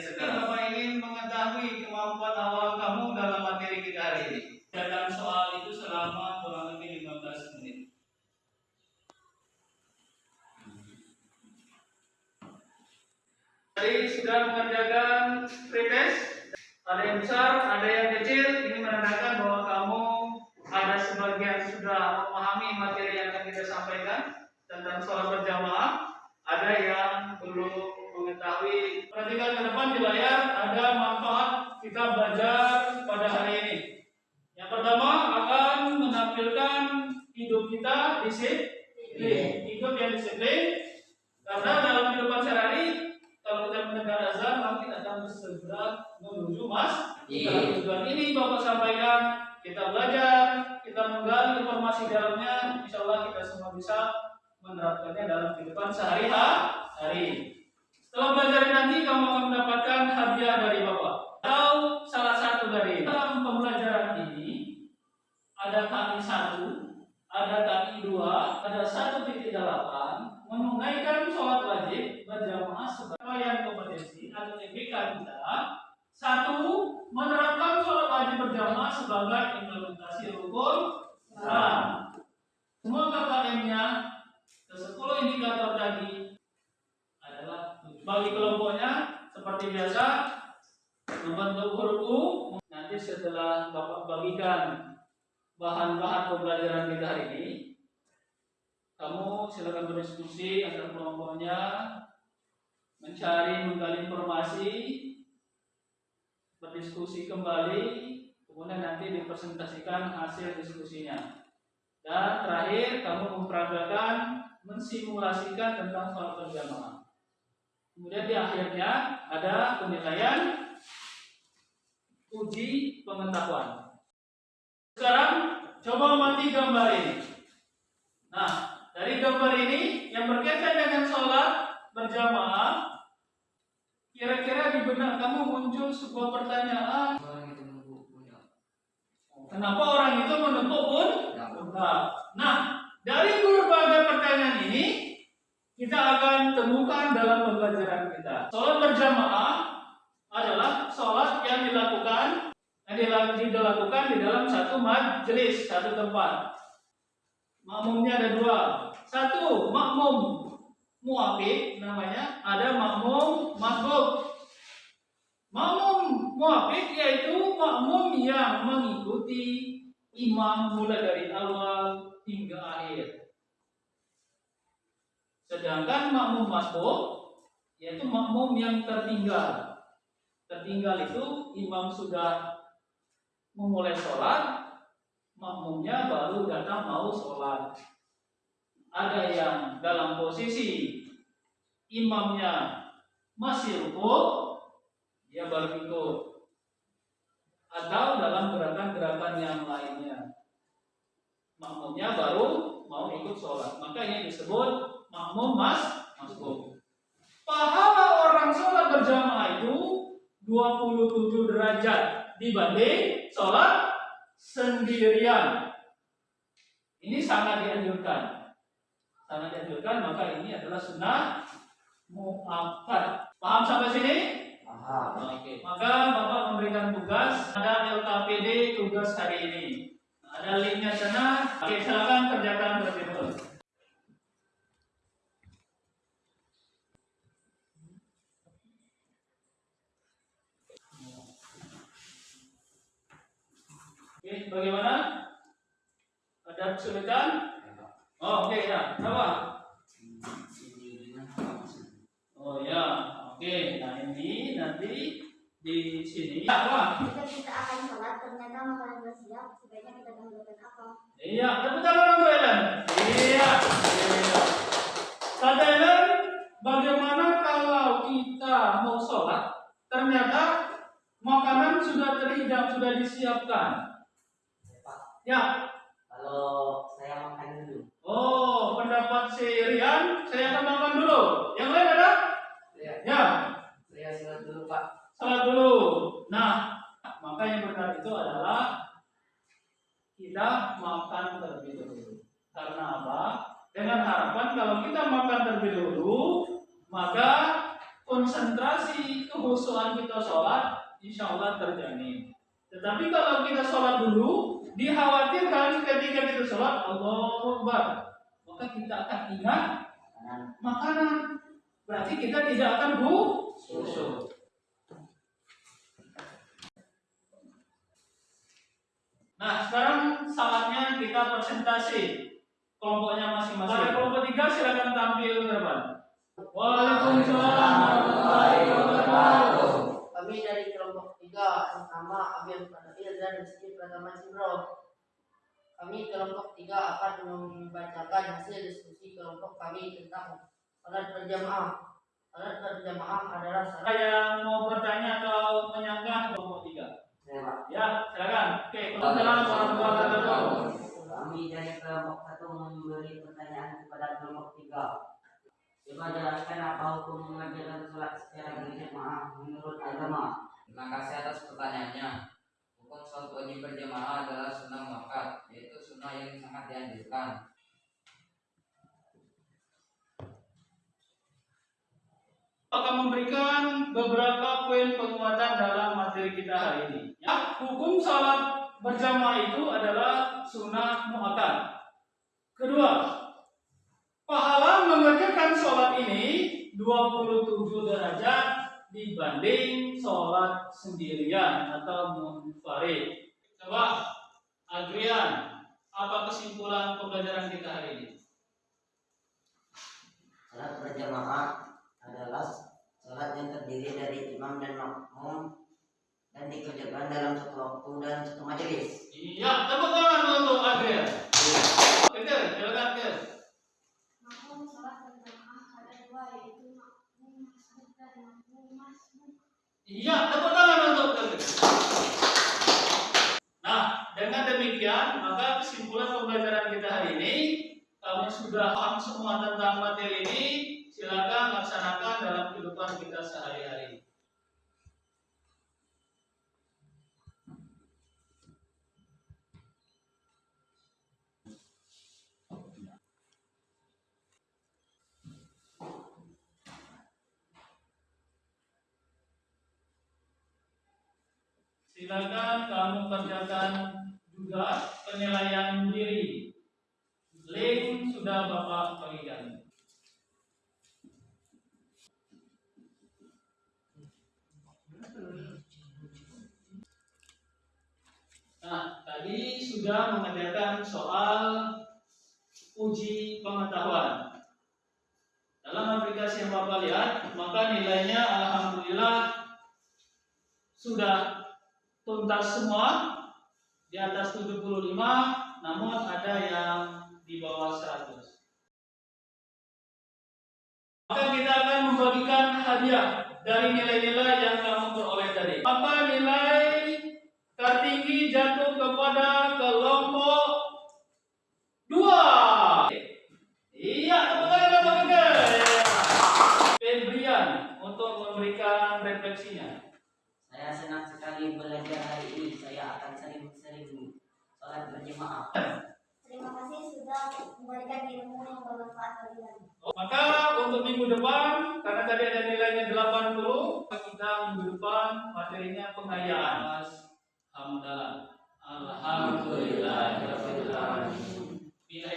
sekarang. Bapak ingin mengetahui kemampuan awal kamu dalam materi kita hari ini. Dalam soal itu selama kurang lebih 15 menit. Jadi sudah mengerjakan pretes. Ada yang besar, ada yang kecil. Ini menandakan bahwa kamu ada sebagian sudah memahami materi yang akan kita sampaikan tentang soal hidup kita disiplin, hidup yang disiplin. Karena dalam kehidupan sehari-hari kalau kita mendengar azan mungkin akan segera menuju mas. Iya. Tujuan ini Bapak sampaikan kita belajar, kita menggali informasi dalamnya, insya Allah kita semua bisa menerapkannya dalam kehidupan sehari-hari. Setelah belajar nanti kamu akan mendapatkan hadiah dari Bapak atau salah satu dari dalam pembelajaran ada kaki satu, ada kaki dua, ada satu titik delapan menunaikan sholat wajib berjamaah sebagai yang kompetensi atau TBK kita satu menerapkan sholat wajib berjamaah sebagai implementasi rukun Islam. Semua KKM-nya ke 10 indikator tadi adalah bagi kelompoknya seperti biasa membentuk huruf U nanti setelah Bapak bagikan bahan-bahan pembelajaran kita hari ini. Kamu silakan berdiskusi antar kelompoknya mencari menggali informasi berdiskusi kembali kemudian nanti dipresentasikan hasil diskusinya. Dan terakhir kamu memperagakan mensimulasikan tentang sholat berjamaah. Kemudian di akhirnya ada penilaian uji pengetahuan sekarang coba amati gambar ini nah dari gambar ini yang berkaitan dengan sholat berjamaah kira-kira di benak kamu muncul sebuah pertanyaan Orang itu kenapa orang itu menutup pun Ya. Nah, nah, dari berbagai pertanyaan ini kita akan temukan dalam pembelajaran kita. Sholat berjamaah adalah dilakukan di dalam satu majelis, satu tempat. Makmumnya ada dua. Satu, makmum muafik namanya, ada makmum masbuk. Makmum muafik yaitu makmum yang mengikuti imam mulai dari awal hingga akhir. Sedangkan makmum masbuk yaitu makmum yang tertinggal. Tertinggal itu imam sudah memulai sholat, makmumnya baru datang mau sholat. Ada yang dalam posisi imamnya masih rukuk, dia baru ikut atau dalam gerakan-gerakan yang lainnya. Makmumnya baru mau ikut sholat. Maka ini disebut makmum mas masbuk. Pahala orang sholat berjamaah itu 27 derajat dibanding sholat sendirian. Ini sangat dianjurkan. Sangat dianjurkan, maka ini adalah sunnah muakkad. Paham sampai sini? Paham. Oke, maka Bapak memberikan tugas ada LKPD tugas hari ini. Ada linknya sana. Oke, silakan kerjakan terlebih Oke, bagaimana? Ada kesulitan? Oh, oke ya. Apa? Oh ya, oke. Nah ini nanti di sini. Ya, apa? Jika kita akan sholat, ternyata makanan sudah siap, sebaiknya kita dahulukan apa? Iya, tepuk tangan untuk Ellen. Iya. iya. Kata Ellen, bagaimana kalau kita mau sholat, ternyata makanan sudah terhidang, sudah disiapkan. Ya, kalau saya makan dulu. oh pendapat si Rian, saya akan makan dulu. Yang lain ada? Saya, Ya, saya sholat dulu Pak. salat dulu. Nah, maka yang benar itu adalah kita makan terlebih dahulu. Karena apa? Dengan harapan kalau kita makan terlebih dahulu, maka konsentrasi kehusuan kita sholat insya Allah terjamin. Tetapi kalau kita sholat dulu, dikhawatirkan ketika kita sholat Allah Akbar, maka kita akan ingat Kanan. makanan. Berarti kita tidak akan bu. Nah, sekarang saatnya kita presentasi kelompoknya masing-masing. Pada kelompok tiga silakan tampil depan. Waalaikumsalam warahmatullahi wabarakatuh. Kami dari kelompok tiga pertama Abil Fadil dan Rizky Pratama Cindro. Kami kelompok tiga akan membacakan hasil diskusi kelompok kami tentang salat berjamaah. Salat berjamaah adalah salat Saya mau bertanya atau menyanggah kelompok tiga. Ya, silakan. Oke, Waalaikumsalam warahmatullahi wabarakatuh. Kami dari kelompok satu memberi pertanyaan kepada kelompok tiga. Coba jelaskan apa hukum mengerjakan sholat secara berjamaah menurut agama. Terima kasih atas pertanyaannya. Hukum sholat wajib berjamaah adalah sunnah muakkad, yaitu sunnah yang sangat dianjurkan. akan memberikan beberapa poin penguatan dalam materi kita hari ini. Ya, hukum salat berjamaah itu adalah sunnah muakkad. Kedua, pahala mengerjakan sholat ini 27 derajat dibanding sholat sendirian atau munfarid. Coba, Adrian, apa kesimpulan pembelajaran kita hari ini? Salat berjamaah adalah salat yang terdiri dari imam dan makmum dan dikerjakan dalam satu waktu dan satu majelis. Iya, tepuk tangan untuk Adrian. Keker, silakan Iya, tepuk tangan untuk. Nah, dengan demikian, maka kesimpulan pembelajaran kita hari ini, kamu sudah paham semua tentang materi ini, silakan laksanakan dalam kehidupan kita sehari-hari. Silakan kamu kerjakan juga penilaian diri. Link sudah Bapak bagikan. Nah, tadi sudah mengerjakan soal uji pengetahuan. Dalam aplikasi yang Bapak lihat, maka nilainya alhamdulillah sudah tuntas semua di atas 75 namun ada yang di bawah 100 maka kita akan membagikan hadiah dari nilai-nilai yang kamu peroleh tadi. Maka nilai tertinggi jatuh kepada kelompok dua iya tepuk tangan Bapak Gede. Febrian untuk memberikan refleksinya Saya senang sekali belajar hari ini. Saya akan sering-sering sholat berjamaah. Terima kasih sudah memberikan ilmu yang bermanfaat bagi kami. Maka untuk minggu depan, karena tadi ada nilainya 80, kita minggu depan materinya pengayaan. Mas Hamdalah. Alhamdulillah. Bila